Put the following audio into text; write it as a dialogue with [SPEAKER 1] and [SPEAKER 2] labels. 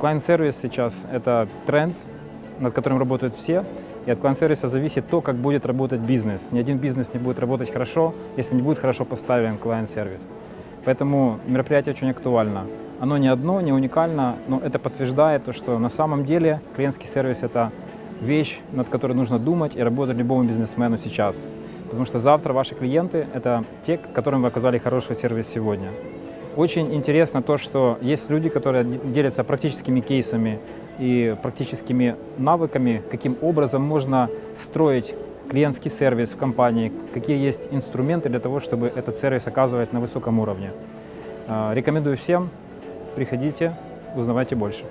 [SPEAKER 1] Клиент-сервис сейчас – это тренд, над которым работают все, и от клиент-сервиса зависит то, как будет работать бизнес. Ни один бизнес не будет работать хорошо, если не будет хорошо поставлен клиент-сервис. Поэтому мероприятие очень актуально. Оно не одно, не уникально, но это подтверждает то, что на самом деле клиентский сервис – это вещь, над которой нужно думать и работать любому бизнесмену сейчас. Потому что завтра ваши клиенты – это те, которым вы оказали хороший сервис сегодня. Очень интересно то, что есть люди, которые делятся практическими кейсами и практическими навыками, каким образом можно строить клиентский сервис в компании, какие есть инструменты для того, чтобы этот сервис оказывать на высоком уровне. А, рекомендую всем, приходите, узнавайте больше.